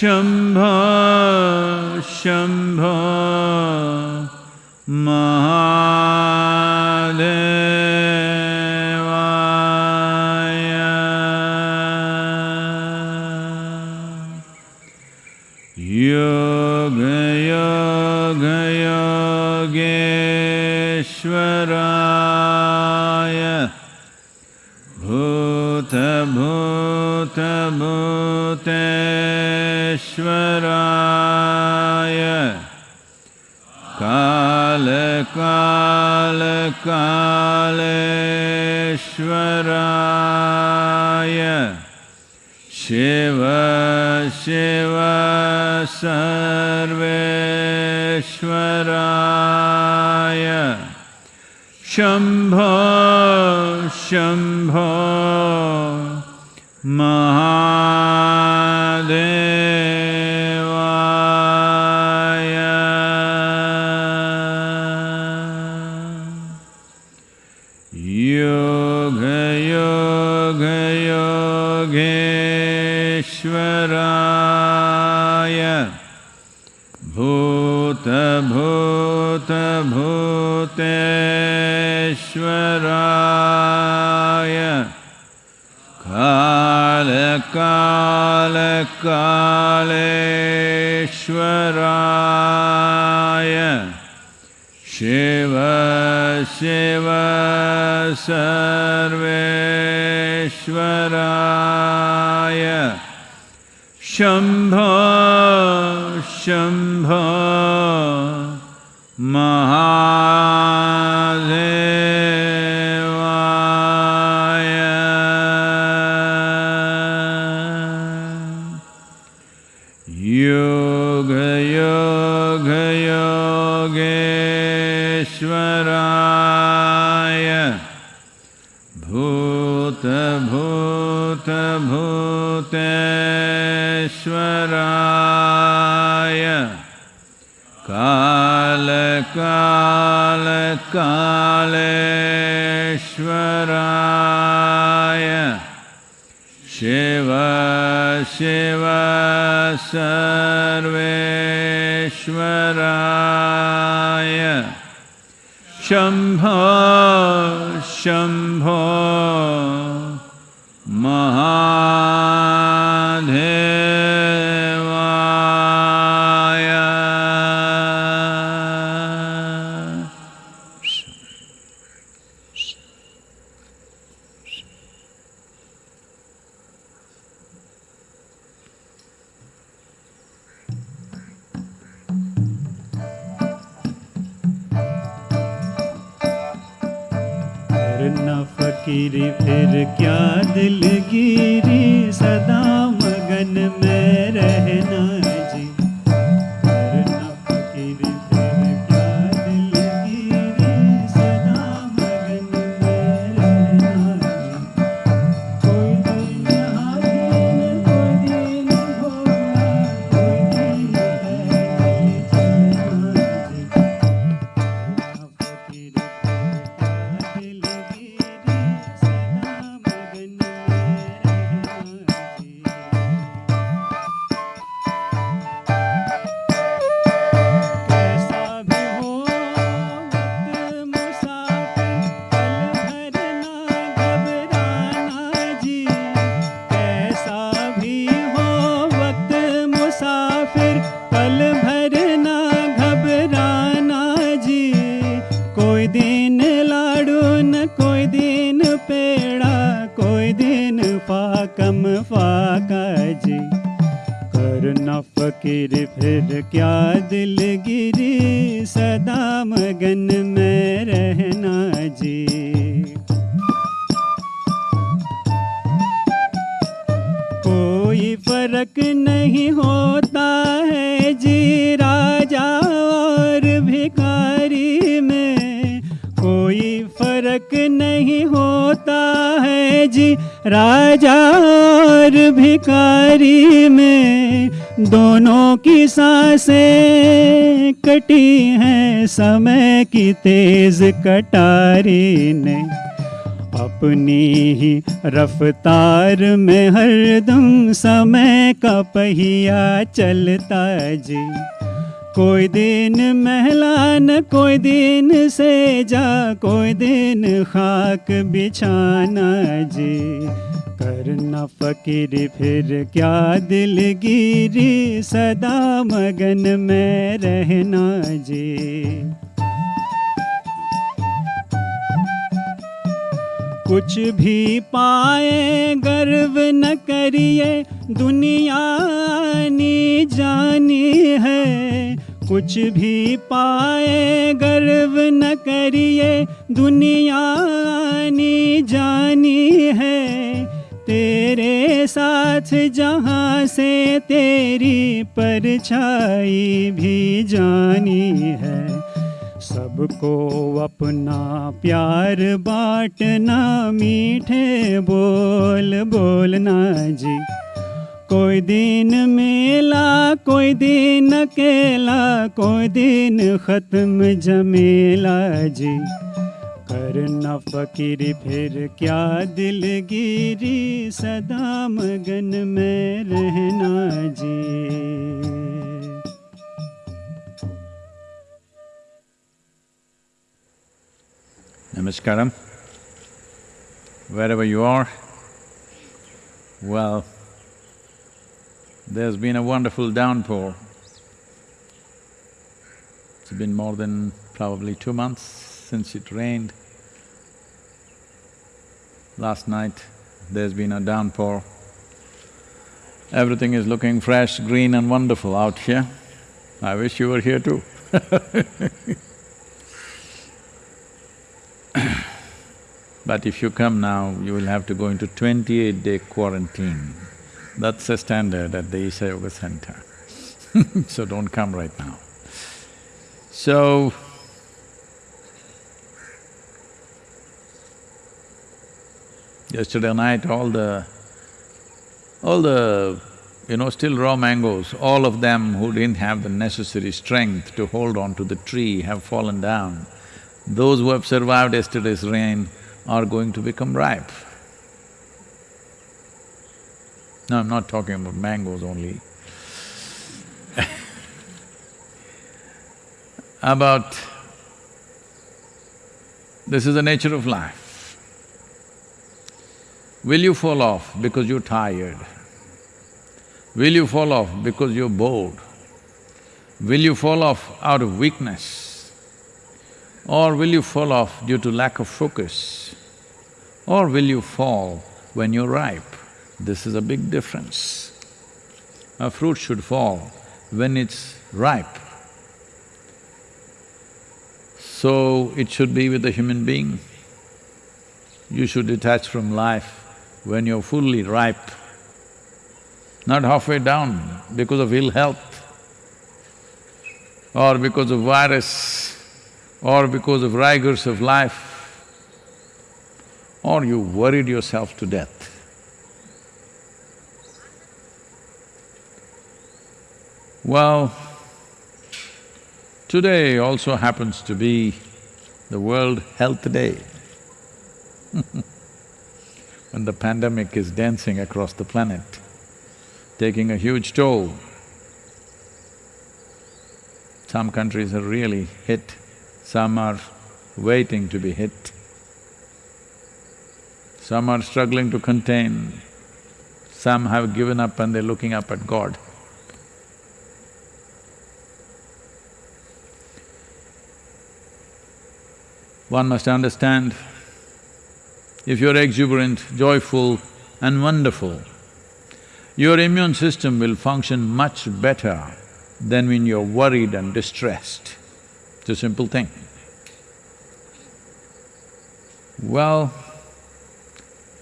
शम्भ शम्भ। कालेश्वराय शिव शिव सर्वेश्वराय शम्भ शम्भ उत्तराय काल काल कालेश्वराय। शिव शिव सर्वेश्वराय। शम्भो शम्भो Ah. आखिर फिर क्या दिलगिरी सदा मगन में रहना। राजा और भिकारी में दोनों की साँसें कटी हैं, समय की तेज कटारी ने अपनी ही रफ्तार में हरदम समय का पहिया चलता जी। कोई दिन महलान कोई दिन से जा कोई दिन खाक बिछाना जी। करना फकीर फिर क्या दिलगिरी सदा मगन में रहना जी कुछ भी पाए, गर्व न करिए, दुनिया नी जानी है। कुछ भी पाए, गर्व न करिए, दुनिया नी जानी है। तेरे साथ जहाँ से तेरी परछाई भी जानी है। सबको अपना प्यार बांटना, मीठे बोल बोलना जी। कोई दिन मेला, कोई दिन अकेला, कोई दिन ख़त्म जमेला जी। करना फकीर, फिर क्या दिलगिरी, सदा मगन में रहना जी। Namaskaram. Wherever you are, well, there's been a wonderful downpour. It's been more than probably two months since it rained. Last night, there's been a downpour. Everything is looking fresh, green and wonderful out here. I wish you were here too But if you come now, you will have to go into twenty-eight day quarantine. That's the standard at the Isha Yoga Center so don't come right now. So, yesterday night all the… all the, you know, still raw mangoes, all of them who didn't have the necessary strength to hold on to the tree have fallen down. Those who have survived yesterday's rain are going to become ripe. Now I'm not talking about mangoes only. about… this is the nature of life. Will you fall off because you're tired? Will you fall off because you're bored? Will you fall off out of weakness? Or will you fall off due to lack of focus? Or will you fall when you're ripe? This is a big difference. A fruit should fall when it's ripe. So, it should be with a human being. You should detach from life when you're fully ripe, not halfway down because of ill health or because of virus or because of rigors of life, or you worried yourself to death. Well, today also happens to be the World Health Day when the pandemic is dancing across the planet, taking a huge toll. Some countries are really hit, some are waiting to be hit. Some are struggling to contain, some have given up and they're looking up at God. One must understand, if you're exuberant, joyful and wonderful, your immune system will function much better than when you're worried and distressed. It's a simple thing. Well,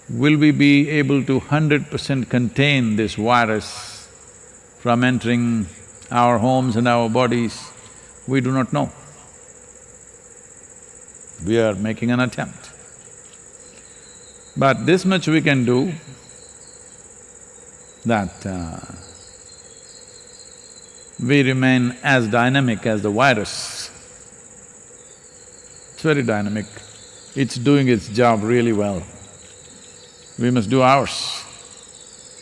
will we be able to hundred percent contain this virus from entering our homes and our bodies? We do not know. We are making an attempt. But this much we can do that uh, we remain as dynamic as the virus. Very dynamic. It's doing its job really well. We must do ours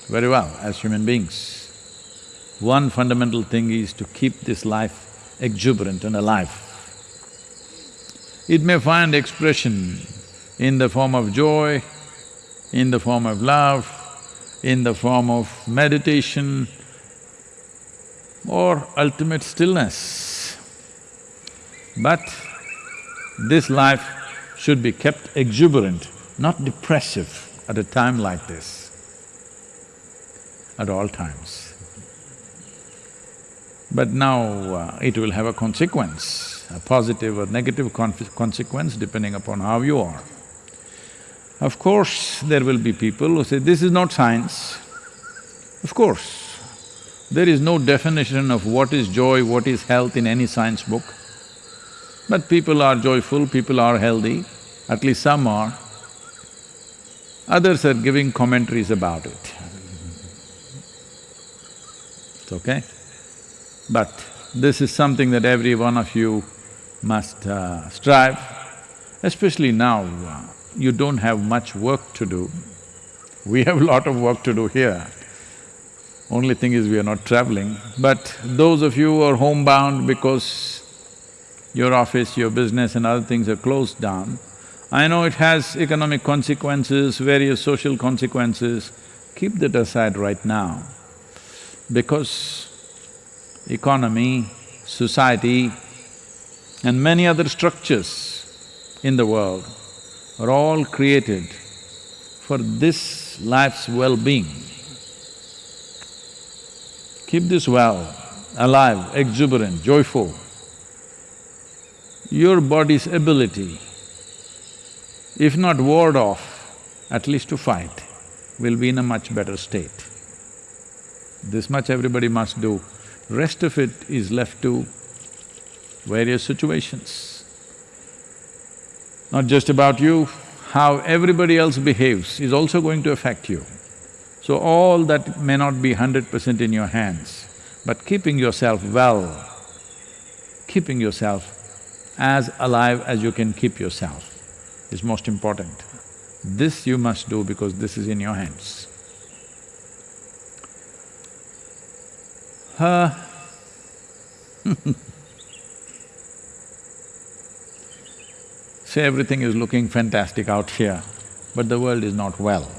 very well as human beings. One fundamental thing is to keep this life exuberant and alive. It may find expression in the form of joy, in the form of love, in the form of meditation or ultimate stillness. But this life should be kept exuberant, not depressive at a time like this, at all times. But now uh, it will have a consequence, a positive or negative consequence depending upon how you are. Of course, there will be people who say, this is not science. Of course, there is no definition of what is joy, what is health in any science book. But people are joyful, people are healthy, at least some are. Others are giving commentaries about it. It's okay? But this is something that every one of you must uh, strive, especially now, uh, you don't have much work to do. We have a lot of work to do here. Only thing is we are not traveling. But those of you who are homebound because your office, your business and other things are closed down, I know it has economic consequences, various social consequences, keep that aside right now. Because economy, society and many other structures in the world are all created for this life's well-being. Keep this well, alive, exuberant, joyful. Your body's ability, if not ward off, at least to fight, will be in a much better state. This much everybody must do. Rest of it is left to various situations. Not just about you, how everybody else behaves is also going to affect you. So all that may not be hundred percent in your hands, but keeping yourself well, keeping yourself as alive as you can keep yourself is most important. This you must do because this is in your hands. Uh, Say everything is looking fantastic out here, but the world is not well.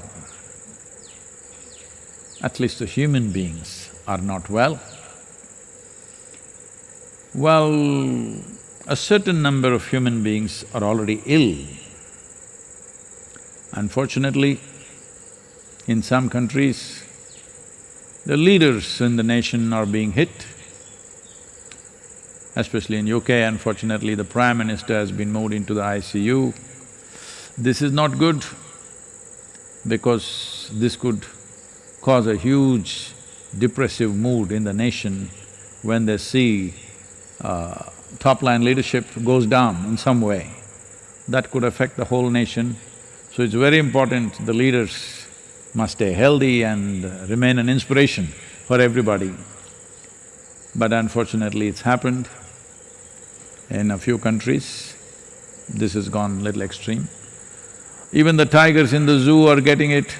At least the human beings are not well. Well, a certain number of human beings are already ill. Unfortunately, in some countries, the leaders in the nation are being hit especially in UK, unfortunately, the Prime Minister has been moved into the ICU. This is not good because this could cause a huge depressive mood in the nation when they see uh, top-line leadership goes down in some way. That could affect the whole nation. So it's very important the leaders must stay healthy and remain an inspiration for everybody. But unfortunately, it's happened. In a few countries, this has gone little extreme. Even the tigers in the zoo are getting it.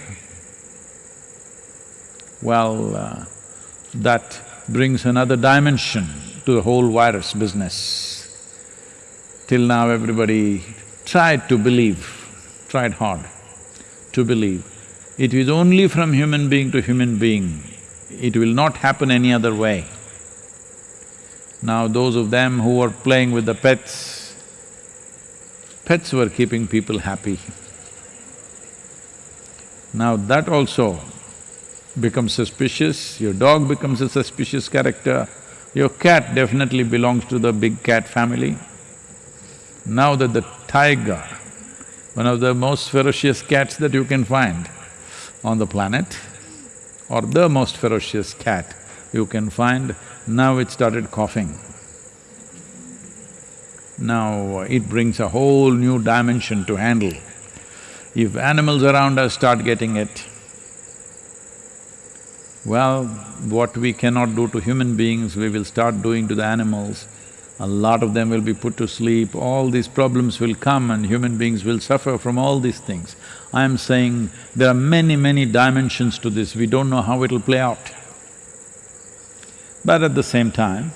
Well, uh, that brings another dimension to the whole virus business. Till now everybody tried to believe, tried hard to believe. It is only from human being to human being, it will not happen any other way. Now those of them who were playing with the pets, pets were keeping people happy. Now that also becomes suspicious, your dog becomes a suspicious character, your cat definitely belongs to the big cat family. Now that the tiger, one of the most ferocious cats that you can find on the planet, or the most ferocious cat you can find, now it started coughing. Now uh, it brings a whole new dimension to handle. If animals around us start getting it, well, what we cannot do to human beings, we will start doing to the animals. A lot of them will be put to sleep, all these problems will come and human beings will suffer from all these things. I am saying there are many, many dimensions to this, we don't know how it'll play out. But at the same time,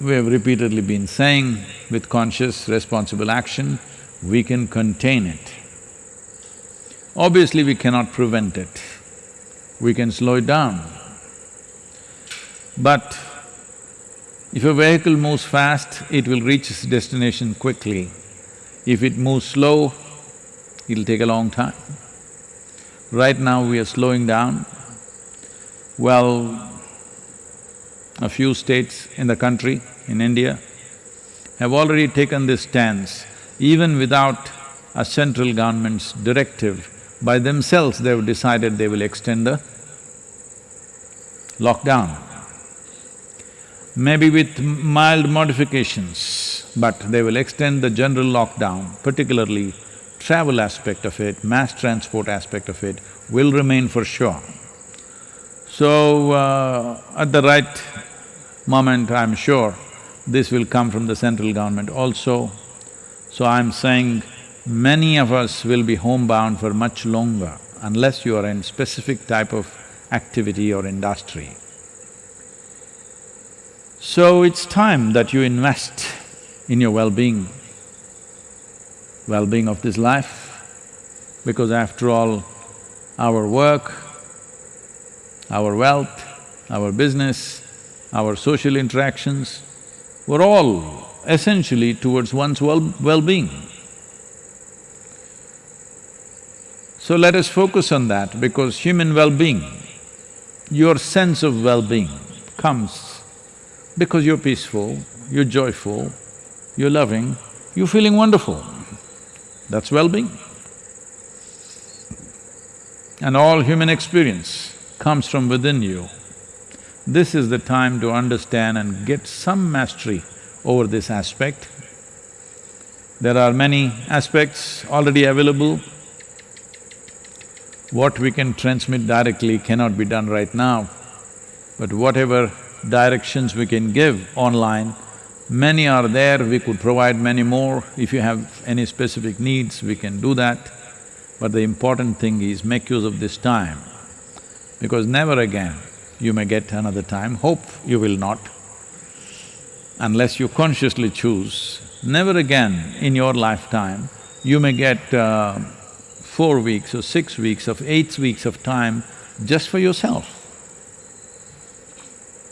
we have repeatedly been saying, with conscious, responsible action, we can contain it. Obviously, we cannot prevent it, we can slow it down. But if a vehicle moves fast, it will reach its destination quickly. If it moves slow, it'll take a long time. Right now we are slowing down. Well, a few states in the country, in India, have already taken this stance, even without a central government's directive, by themselves they've decided they will extend the lockdown. Maybe with mild modifications, but they will extend the general lockdown, particularly travel aspect of it, mass transport aspect of it will remain for sure. So, uh, at the right moment, I'm sure this will come from the central government also. So I'm saying many of us will be homebound for much longer unless you are in specific type of activity or industry. So it's time that you invest in your well-being, well-being of this life, because after all, our work, our wealth, our business, our social interactions were all essentially towards one's well well-being. So let us focus on that because human well-being, your sense of well-being comes because you're peaceful, you're joyful, you're loving, you're feeling wonderful. That's well-being. And all human experience comes from within you. This is the time to understand and get some mastery over this aspect. There are many aspects already available. What we can transmit directly cannot be done right now, but whatever directions we can give online, many are there, we could provide many more. If you have any specific needs, we can do that. But the important thing is make use of this time, because never again you may get another time, hope you will not, unless you consciously choose, never again in your lifetime you may get uh, four weeks or six weeks of eight weeks of time just for yourself.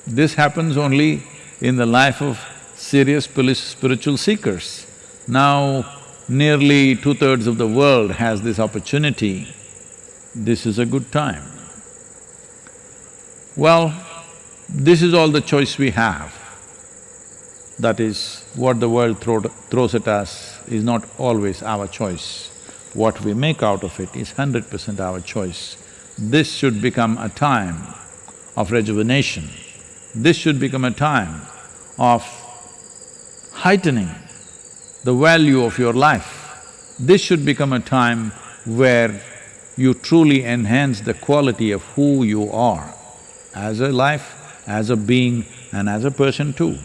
This happens only in the life of serious spiritual seekers. Now, nearly two-thirds of the world has this opportunity. This is a good time. Well, this is all the choice we have. That is, what the world throw, throws at us is not always our choice. What we make out of it is hundred percent our choice. This should become a time of rejuvenation. This should become a time of heightening the value of your life. This should become a time where you truly enhance the quality of who you are as a life, as a being and as a person too.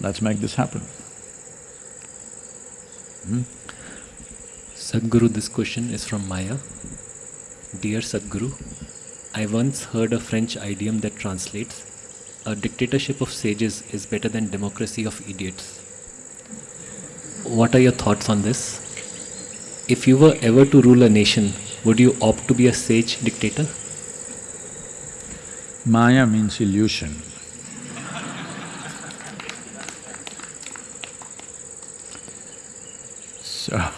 Let's make this happen. Hmm? Sadhguru, this question is from Maya. Dear Sadhguru, I once heard a French idiom that translates, a dictatorship of sages is better than democracy of idiots. What are your thoughts on this? If you were ever to rule a nation, would you opt to be a sage dictator? Maya means illusion.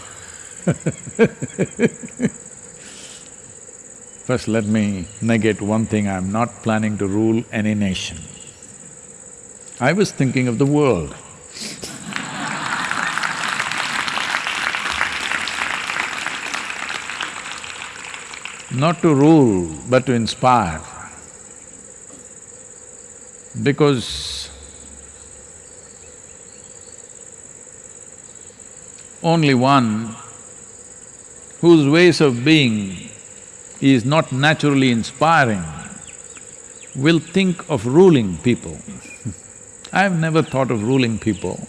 First let me negate one thing, I'm not planning to rule any nation. I was thinking of the world. not to rule, but to inspire. Because only one whose ways of being is not naturally inspiring will think of ruling people. I've never thought of ruling people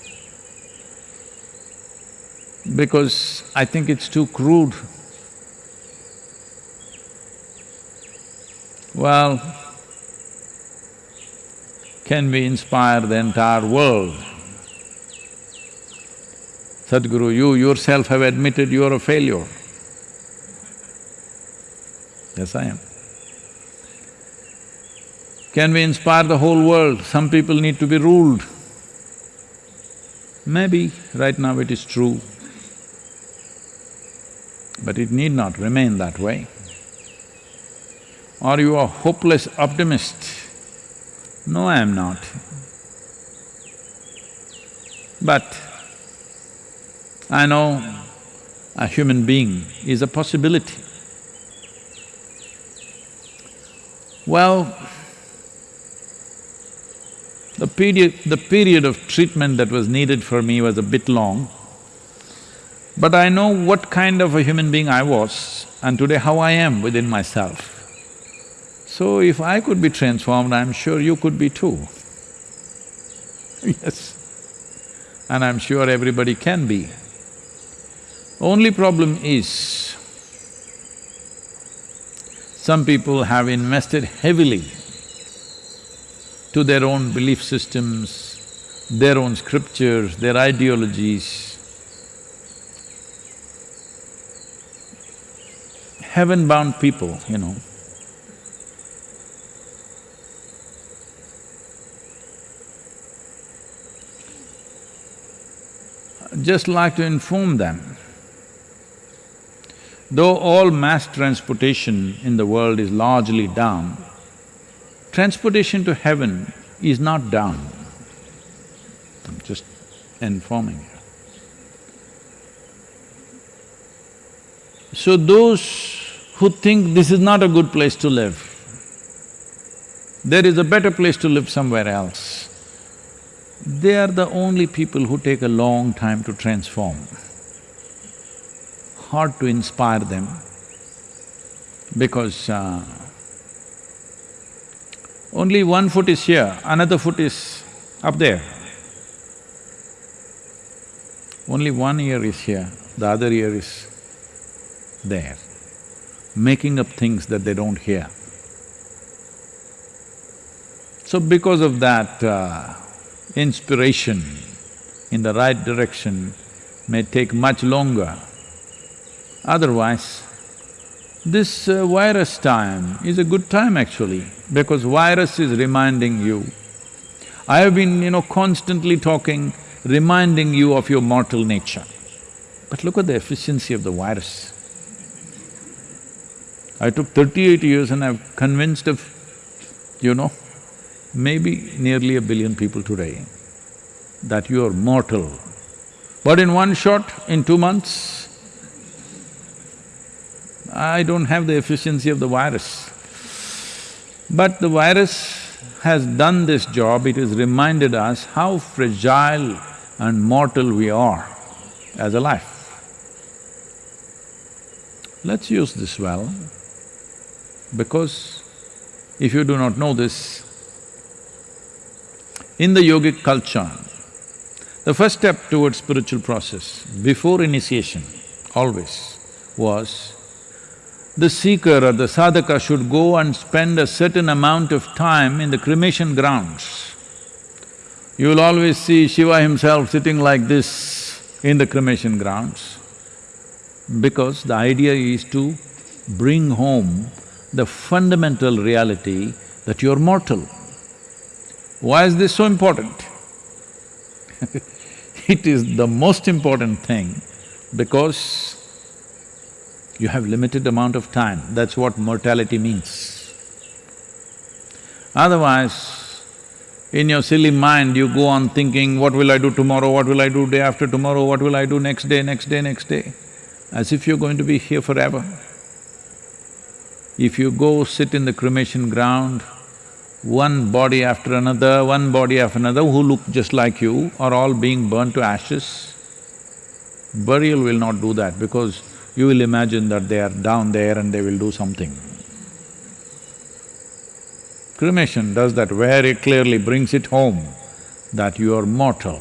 because I think it's too crude. Well, can we inspire the entire world? Sadhguru, you yourself have admitted you are a failure. Yes, I am. Can we inspire the whole world? Some people need to be ruled. Maybe right now it is true, but it need not remain that way. Are you a hopeless optimist? No, I am not. But I know a human being is a possibility. Well, the period… the period of treatment that was needed for me was a bit long, but I know what kind of a human being I was and today how I am within myself. So if I could be transformed, I'm sure you could be too. yes. And I'm sure everybody can be. Only problem is, some people have invested heavily to their own belief systems, their own scriptures, their ideologies. Heaven-bound people, you know. Just like to inform them, Though all mass transportation in the world is largely down, transportation to heaven is not down. I'm just informing you. So those who think this is not a good place to live, there is a better place to live somewhere else, they are the only people who take a long time to transform hard to inspire them because uh, only one foot is here, another foot is up there. Only one ear is here, the other ear is there, making up things that they don't hear. So because of that, uh, inspiration in the right direction may take much longer Otherwise, this uh, virus time is a good time actually, because virus is reminding you. I have been, you know, constantly talking, reminding you of your mortal nature. But look at the efficiency of the virus. I took thirty-eight years and I've convinced of, you know, maybe nearly a billion people today that you are mortal. But in one shot, in two months, I don't have the efficiency of the virus. But the virus has done this job, it has reminded us how fragile and mortal we are as a life. Let's use this well, because if you do not know this, in the yogic culture, the first step towards spiritual process, before initiation, always, was the seeker or the sadhaka should go and spend a certain amount of time in the cremation grounds. You will always see Shiva himself sitting like this in the cremation grounds because the idea is to bring home the fundamental reality that you're mortal. Why is this so important? it is the most important thing because you have limited amount of time, that's what mortality means. Otherwise, in your silly mind, you go on thinking, what will I do tomorrow, what will I do day after tomorrow, what will I do next day, next day, next day, as if you're going to be here forever. If you go sit in the cremation ground, one body after another, one body after another who look just like you are all being burnt to ashes, Burial will not do that because you will imagine that they are down there and they will do something. Cremation does that very clearly, brings it home that you are mortal.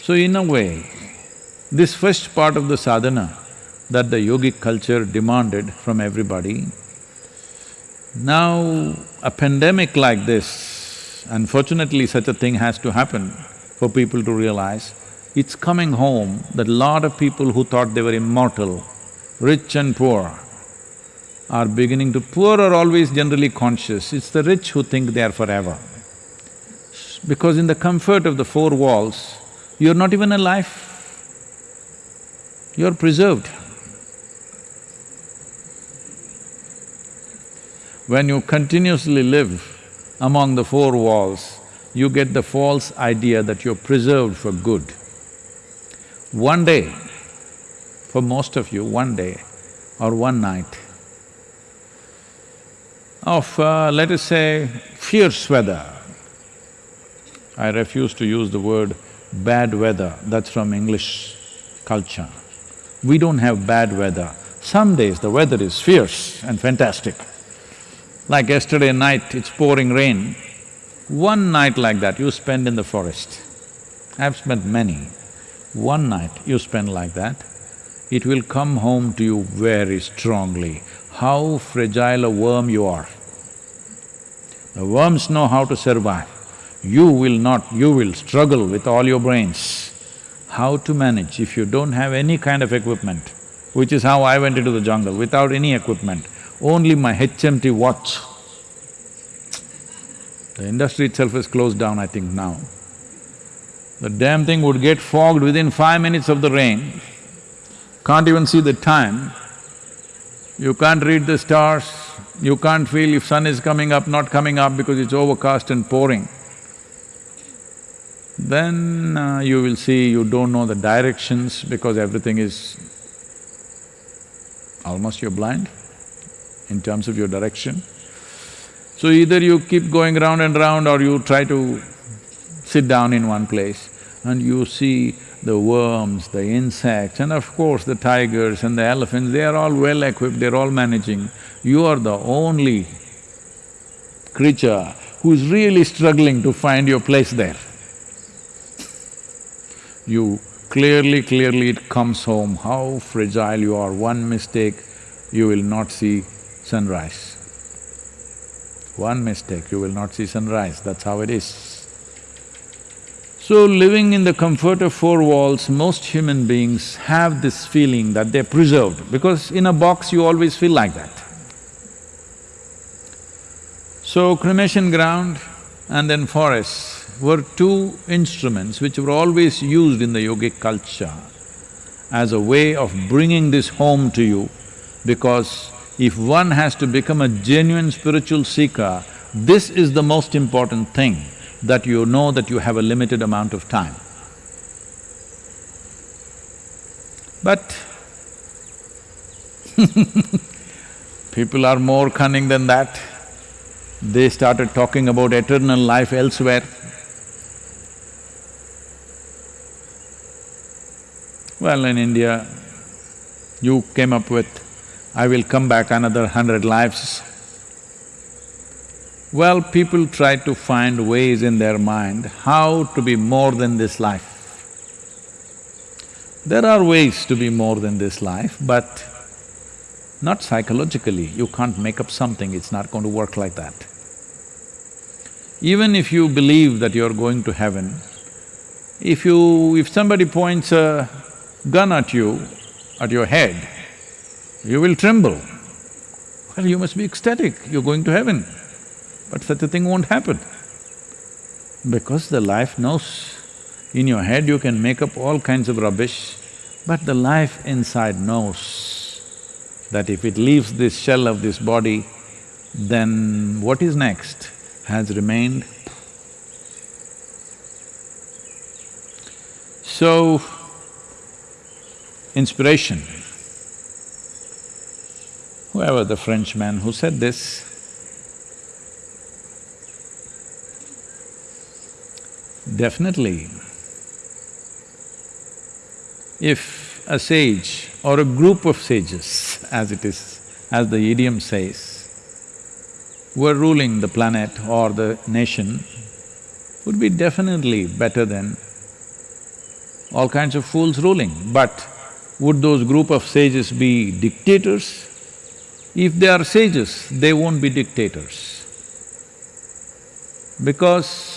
So in a way, this first part of the sadhana that the yogic culture demanded from everybody, now a pandemic like this, unfortunately such a thing has to happen for people to realize, it's coming home that lot of people who thought they were immortal, rich and poor, are beginning to… poor are always generally conscious, it's the rich who think they are forever. Because in the comfort of the four walls, you're not even alive, you're preserved. When you continuously live among the four walls, you get the false idea that you're preserved for good. One day, for most of you, one day or one night, of, uh, let us say, fierce weather. I refuse to use the word bad weather, that's from English culture. We don't have bad weather. Some days the weather is fierce and fantastic. Like yesterday night, it's pouring rain. One night like that you spend in the forest. I've spent many. One night you spend like that, it will come home to you very strongly how fragile a worm you are. The worms know how to survive. You will not, you will struggle with all your brains. How to manage if you don't have any kind of equipment, which is how I went into the jungle, without any equipment, only my HMT watch. The industry itself is closed down, I think, now. The damn thing would get fogged within five minutes of the rain, can't even see the time, you can't read the stars, you can't feel if sun is coming up, not coming up because it's overcast and pouring. Then uh, you will see you don't know the directions because everything is… almost you're blind in terms of your direction. So either you keep going round and round or you try to sit down in one place and you see the worms, the insects, and of course the tigers and the elephants, they are all well equipped, they're all managing. You are the only creature who's really struggling to find your place there. You clearly, clearly it comes home how fragile you are. One mistake, you will not see sunrise. One mistake, you will not see sunrise, that's how it is. So living in the comfort of four walls, most human beings have this feeling that they're preserved because in a box you always feel like that. So cremation ground and then forests were two instruments which were always used in the yogic culture as a way of bringing this home to you because if one has to become a genuine spiritual seeker, this is the most important thing that you know that you have a limited amount of time. But people are more cunning than that. They started talking about eternal life elsewhere. Well, in India, you came up with, I will come back another hundred lives. Well, people try to find ways in their mind how to be more than this life. There are ways to be more than this life, but not psychologically. You can't make up something, it's not going to work like that. Even if you believe that you're going to heaven, if you… if somebody points a gun at you, at your head, you will tremble. Well, you must be ecstatic, you're going to heaven. But such a thing won't happen. Because the life knows. In your head you can make up all kinds of rubbish, but the life inside knows that if it leaves this shell of this body, then what is next has remained. So, inspiration. Whoever the Frenchman who said this, Definitely, if a sage or a group of sages, as it is, as the idiom says, were ruling the planet or the nation, would be definitely better than all kinds of fools ruling. But would those group of sages be dictators? If they are sages, they won't be dictators. Because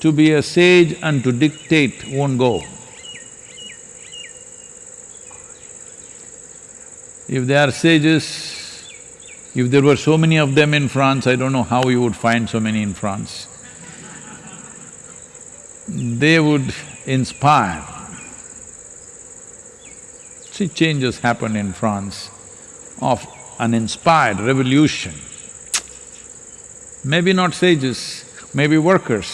to be a sage and to dictate won't go. If they are sages, if there were so many of them in France, I don't know how you would find so many in France. They would inspire. See, changes happened in France of an inspired revolution. Maybe not sages, maybe workers,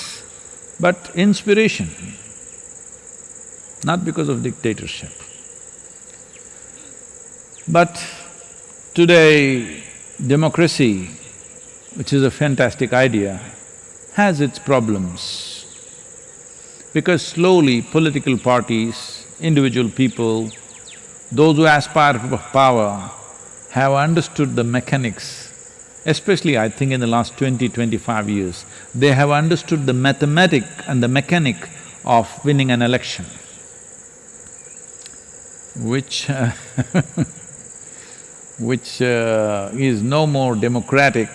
but inspiration, not because of dictatorship. But today, democracy, which is a fantastic idea, has its problems. Because slowly political parties, individual people, those who aspire for power have understood the mechanics, especially I think in the last 20, 25 years, they have understood the mathematic and the mechanic of winning an election, which uh, which uh, is no more democratic,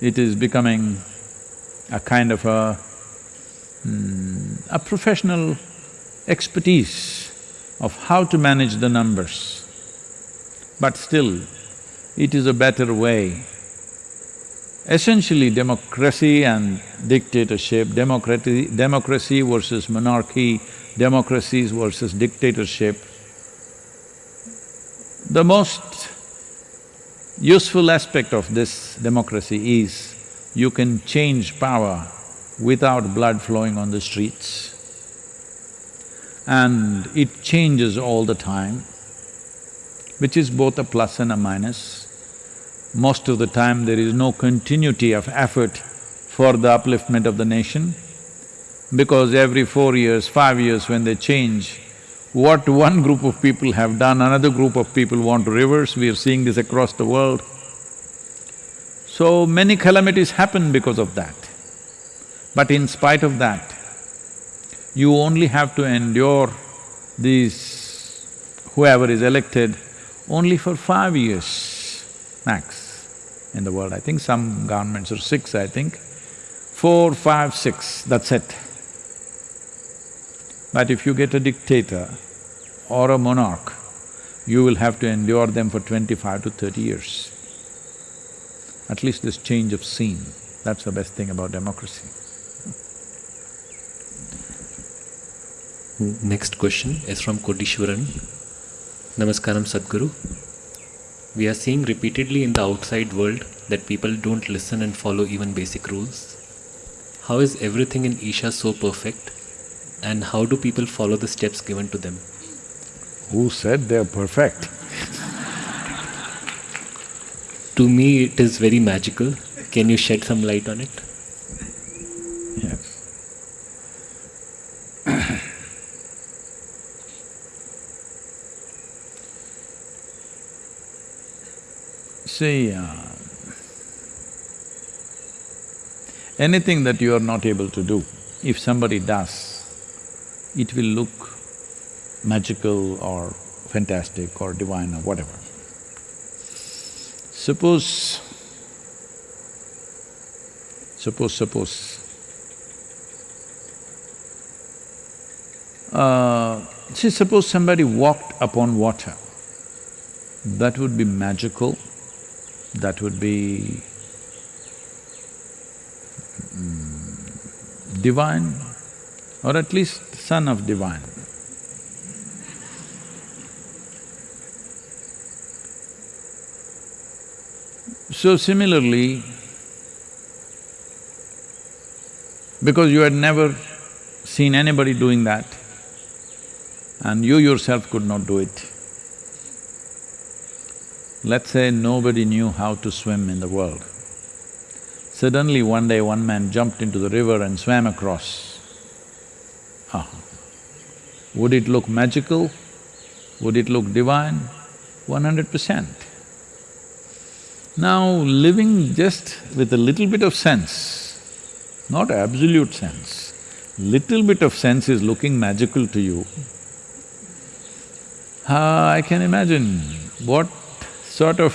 it is becoming a kind of a, mm, a professional expertise of how to manage the numbers. But still, it is a better way. Essentially, democracy and dictatorship, democracy, democracy versus monarchy, democracies versus dictatorship, the most useful aspect of this democracy is you can change power without blood flowing on the streets. And it changes all the time, which is both a plus and a minus. Most of the time there is no continuity of effort for the upliftment of the nation, because every four years, five years when they change, what one group of people have done, another group of people want to reverse, we are seeing this across the world. So many calamities happen because of that. But in spite of that, you only have to endure these… whoever is elected only for five years max in the world. I think some governments are six, I think. Four, five, six, that's it. But if you get a dictator, or a monarch, you will have to endure them for twenty-five to thirty years. At least this change of scene, that's the best thing about democracy. Next question is from Kodishwaran. Namaskaram Sadhguru. We are seeing repeatedly in the outside world that people don't listen and follow even basic rules. How is everything in Isha so perfect and how do people follow the steps given to them? Who said they're perfect? To me, it is very magical. Can you shed some light on it? See, uh, anything that you are not able to do, if somebody does, it will look magical or fantastic or divine or whatever. Suppose… suppose, suppose, uh, see, suppose somebody walked upon water, that would be magical, that would be mm, divine, or at least son of divine. So similarly, because you had never seen anybody doing that and you yourself could not do it, let's say nobody knew how to swim in the world. Suddenly one day one man jumped into the river and swam across. Ah, Would it look magical? Would it look divine? One hundred percent. Now, living just with a little bit of sense, not absolute sense, little bit of sense is looking magical to you. Uh, I can imagine what sort of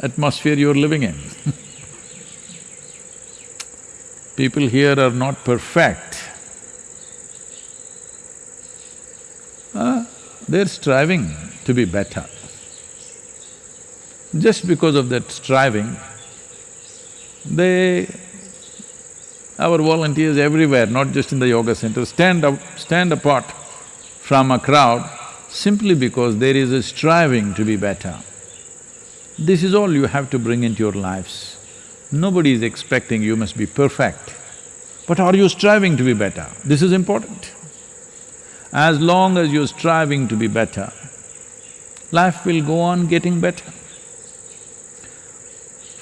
atmosphere you're living in People here are not perfect. Uh, they're striving to be better. Just because of that striving, they… our volunteers everywhere, not just in the yoga center, stand up… stand apart from a crowd simply because there is a striving to be better. This is all you have to bring into your lives. Nobody is expecting you must be perfect, but are you striving to be better? This is important. As long as you're striving to be better, life will go on getting better.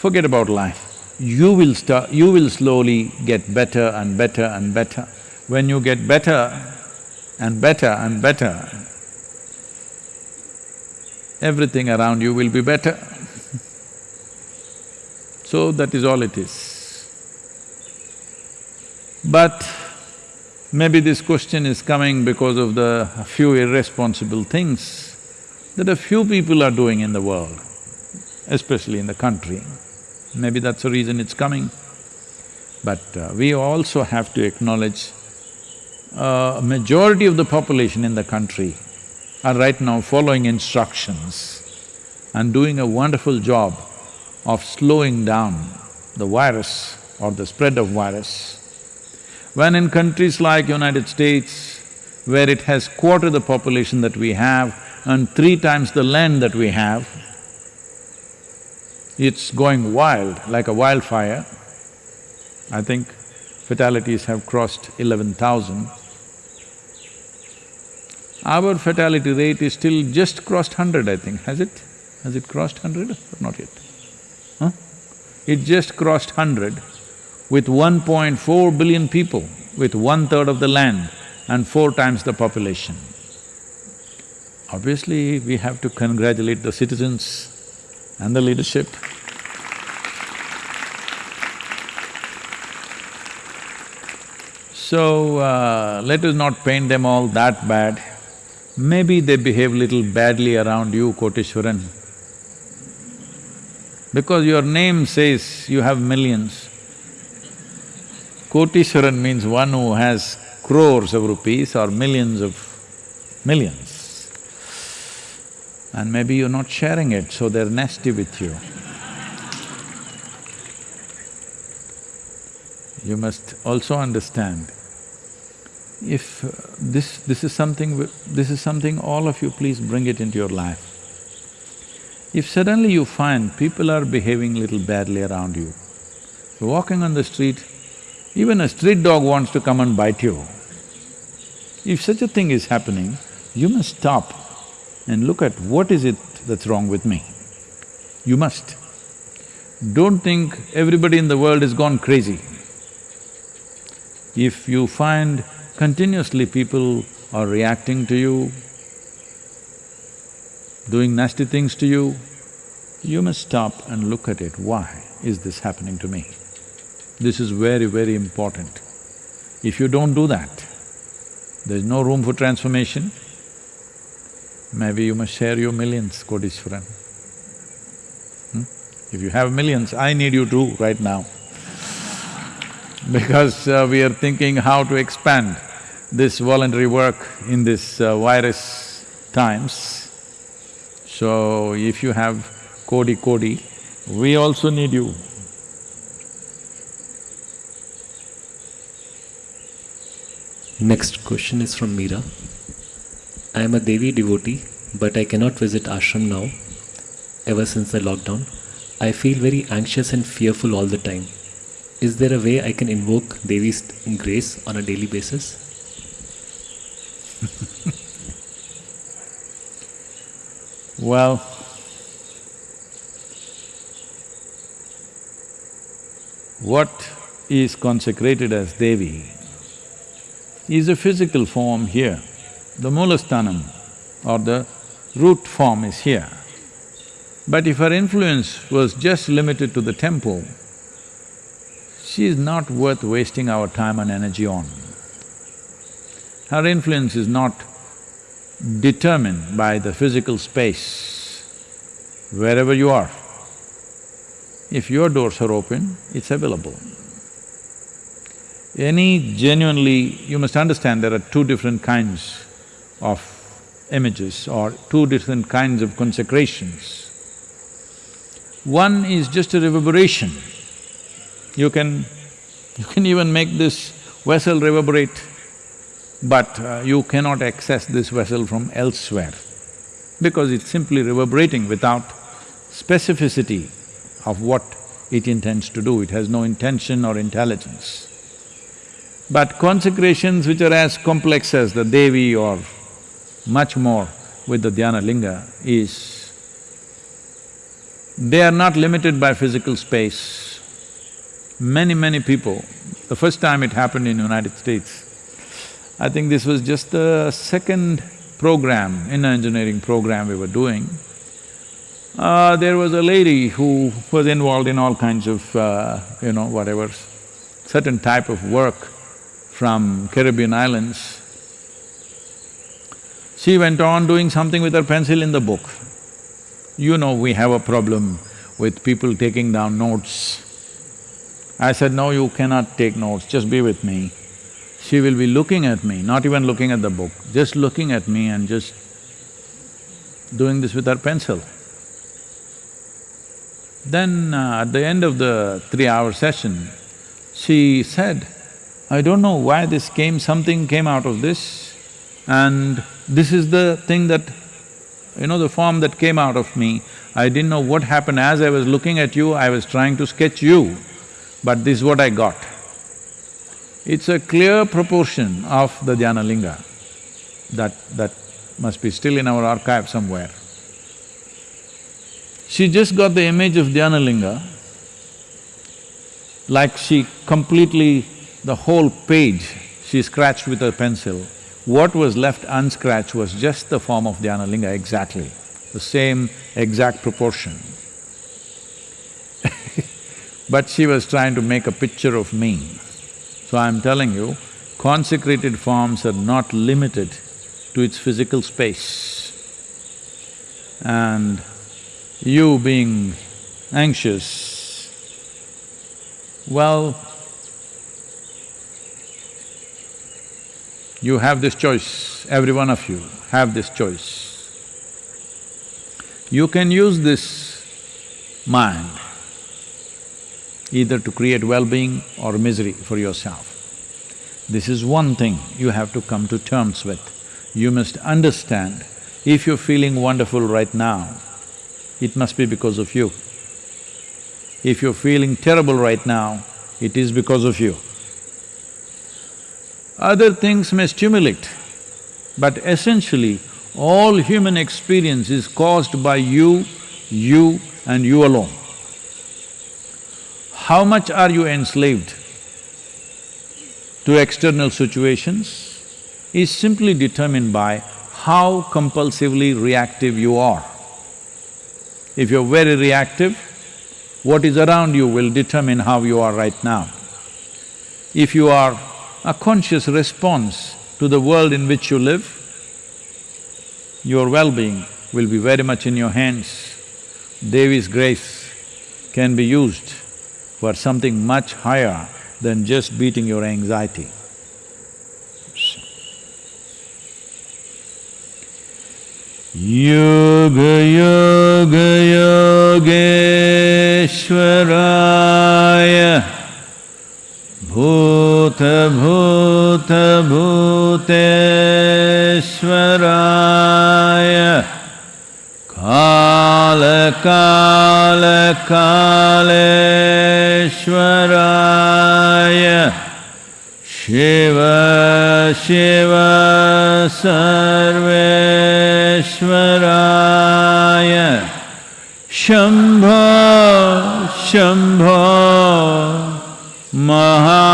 Forget about life. You will start… you will slowly get better and better and better. When you get better and better and better, everything around you will be better. So that is all it is. But maybe this question is coming because of the few irresponsible things that a few people are doing in the world, especially in the country. Maybe that's the reason it's coming. But uh, we also have to acknowledge uh, a majority of the population in the country are right now following instructions and doing a wonderful job of slowing down the virus or the spread of virus. When in countries like United States, where it has quarter the population that we have and three times the land that we have, it's going wild like a wildfire. I think fatalities have crossed eleven thousand. Our fatality rate is still just crossed hundred, I think, has it? Has it crossed hundred or not yet? It just crossed hundred with 1.4 billion people, with one-third of the land and four times the population. Obviously, we have to congratulate the citizens and the leadership. So, uh, let us not paint them all that bad. Maybe they behave little badly around you, Koteshwaran. Because your name says you have millions. Koteshwaran means one who has crores of rupees or millions of millions. And maybe you're not sharing it, so they're nasty with you. You must also understand, if uh, this… this is something… this is something all of you please bring it into your life. If suddenly you find people are behaving little badly around you, walking on the street, even a street dog wants to come and bite you. If such a thing is happening, you must stop and look at what is it that's wrong with me. You must. Don't think everybody in the world has gone crazy. If you find continuously people are reacting to you, doing nasty things to you, you must stop and look at it, why is this happening to me? This is very, very important. If you don't do that, there's no room for transformation, maybe you must share your millions, Koteshwaran. Hmm? If you have millions, I need you too right now because uh, we are thinking how to expand this voluntary work in this uh, virus times. So, if you have Kodi Kodi, we also need you. Next question is from Meera. I am a Devi devotee, but I cannot visit ashram now, ever since the lockdown. I feel very anxious and fearful all the time. Is there a way I can invoke Devi's grace on a daily basis? well, what is consecrated as Devi is a physical form here. the Moolasthanam or the root form is here. But if her influence was just limited to the temple, she is not worth wasting our time and energy on. Her influence is not determined by the physical space, wherever you are. If your doors are open, it's available. Any genuinely… you must understand there are two different kinds of images or two different kinds of consecrations. One is just a reverberation. You can… you can even make this vessel reverberate, but uh, you cannot access this vessel from elsewhere because it's simply reverberating without specificity of what it intends to do, it has no intention or intelligence. But consecrations which are as complex as the Devi or much more with the Dhyana Linga is, they are not limited by physical space. Many, many people, the first time it happened in United States, I think this was just the second program, inner engineering program we were doing. Uh, there was a lady who was involved in all kinds of, uh, you know, whatever, certain type of work from Caribbean islands. She went on doing something with her pencil in the book. You know we have a problem with people taking down notes. I said, no, you cannot take notes, just be with me. She will be looking at me, not even looking at the book, just looking at me and just doing this with her pencil. Then uh, at the end of the three-hour session, she said, I don't know why this came, something came out of this and this is the thing that, you know, the form that came out of me. I didn't know what happened. As I was looking at you, I was trying to sketch you, but this is what I got. It's a clear proportion of the Dhyana Linga that… that must be still in our archive somewhere. She just got the image of Dhyana Linga, like she completely the whole page she scratched with her pencil. What was left unscratched was just the form of Dhyanalinga exactly, the same exact proportion. but she was trying to make a picture of me. So I'm telling you, consecrated forms are not limited to its physical space. And you being anxious, well, You have this choice, every one of you have this choice. You can use this mind either to create well-being or misery for yourself. This is one thing you have to come to terms with. You must understand, if you're feeling wonderful right now, it must be because of you. If you're feeling terrible right now, it is because of you. Other things may stimulate, but essentially all human experience is caused by you, you and you alone. How much are you enslaved to external situations is simply determined by how compulsively reactive you are. If you're very reactive, what is around you will determine how you are right now. If you are a conscious response to the world in which you live, your well-being will be very much in your hands. Devi's grace can be used for something much higher than just beating your anxiety. Yoga Yoga Yogeshwaraya Bhuta Bhuta Bhuteshwaraya Kaya कालकालकालेश्वराय Shiv Shiv सर्वेश्वराय। Shambho Shambho महा